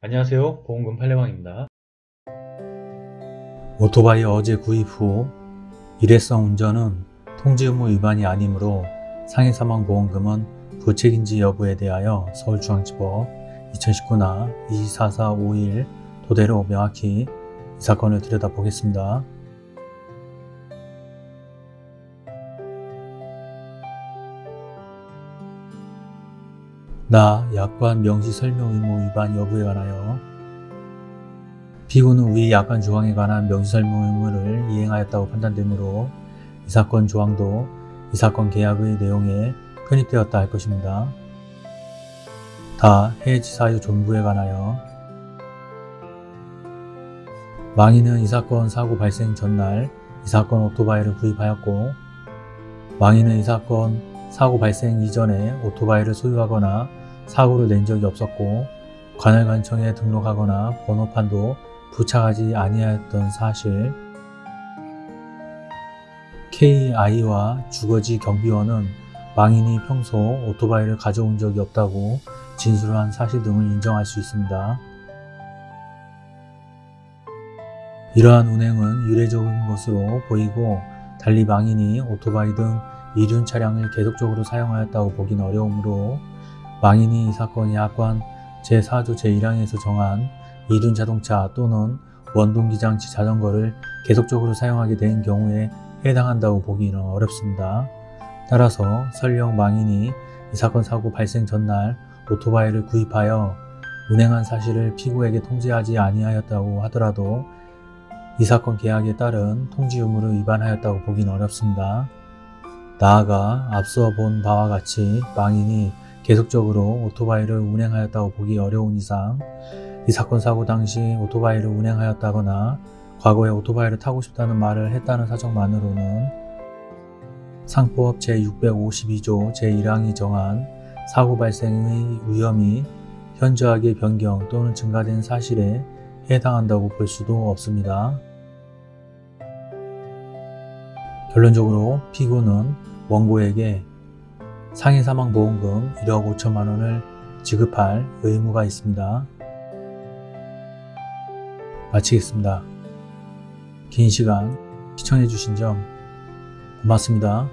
안녕하세요 보험금 팔례방입니다 오토바이 어제 구입 후 일회성 운전은 통지 의무 위반이 아니므로 상해사망보험금은 부책인지 여부에 대하여 서울중앙지법 2019나 24451 도대로 명확히 이 사건을 들여다보겠습니다. 나 약관 명시 설명 의무 위반 여부에 관하여 피고는 위 약관 조항에 관한 명시 설명 의무를 이행하였다고 판단되므로 이 사건 조항도 이 사건 계약의 내용에 편입되었다 할 것입니다. 다 해지 사유 존부에 관하여 망인은 이 사건 사고 발생 전날 이 사건 오토바이를 구입하였고 망인은 이 사건 사고 발생 이전에 오토바이를 소유하거나 사고를 낸 적이 없었고 관할관청에 등록하거나 번호판도 부착하지 아니하였던 사실 KI와 주거지 경비원은 망인이 평소 오토바이를 가져온 적이 없다고 진술한 사실 등을 인정할 수 있습니다. 이러한 운행은 유례적인 것으로 보이고 달리 망인이 오토바이 등 이륜 차량을 계속적으로 사용하였다고 보긴 어려우므로 망인이 이 사건 약관 제4조 제1항에서 정한 이륜 자동차 또는 원동기장치 자전거를 계속적으로 사용하게 된 경우에 해당한다고 보기는 어렵습니다. 따라서 설령 망인이 이 사건 사고 발생 전날 오토바이를 구입하여 운행한 사실을 피고에게 통지하지 아니하였다고 하더라도 이 사건 계약에 따른 통지 의무를 위반하였다고 보긴 어렵습니다. 나아가 앞서 본 바와 같이 망인이 계속적으로 오토바이를 운행하였다고 보기 어려운 이상 이 사건 사고 당시 오토바이를 운행하였다거나 과거에 오토바이를 타고 싶다는 말을 했다는 사정만으로는 상법 제652조 제1항이 정한 사고 발생의 위험이 현저하게 변경 또는 증가된 사실에 해당한다고 볼 수도 없습니다. 결론적으로 피고는 원고에게 상해사망보험금 1억 5천만 원을 지급할 의무가 있습니다. 마치겠습니다. 긴 시간 시청해주신 점 고맙습니다.